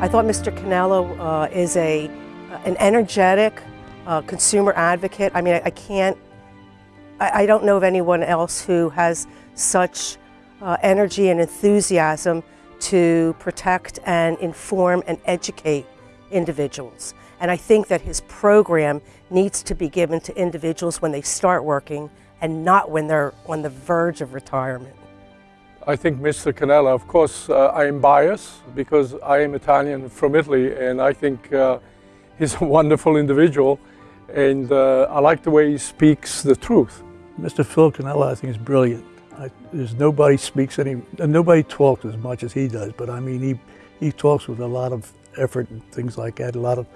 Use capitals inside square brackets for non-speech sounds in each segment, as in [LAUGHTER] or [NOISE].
I thought Mr. Cannella uh, is a, an energetic uh, consumer advocate. I mean, I, I can't, I, I, don't know of anyone else who has such uh, energy and enthusiasm to protect and inform and educate individuals. And I think that his program needs to be given to individuals when they start working and not when they're on the verge of retirement. I think Mr. Cannella, of course, uh, I am biased because I am Italian from Italy and I think uh, he's a [LAUGHS] wonderful individual and uh, I like the way he speaks the truth. Mr. Phil Cannella, I think, is brilliant. I, there's nobody speaks any, nobody talks as much as he does, but I mean, he, he talks with a lot of effort and things like that, a lot of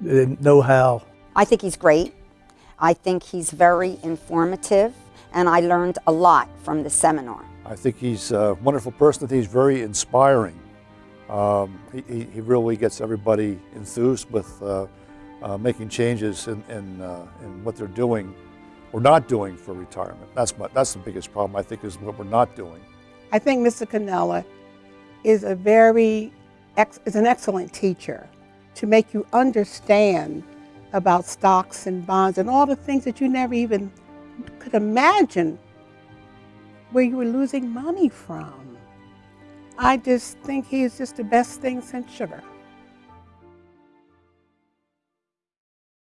know-how. I think he's great. I think he's very informative, and I learned a lot from the seminar. I think he's a wonderful person. I think he's very inspiring. Um, he, he, really gets everybody enthused with uh, uh, making changes in, in, uh, in, what they're doing or not doing for retirement. That's, my, that's the biggest problem, I think, is what we're not doing. I think Mr. Cannella is a very, is an excellent teacher to make you understand about stocks and bonds and all the things that you never even could imagine where you were losing money from. I just think he is just the best thing since sugar.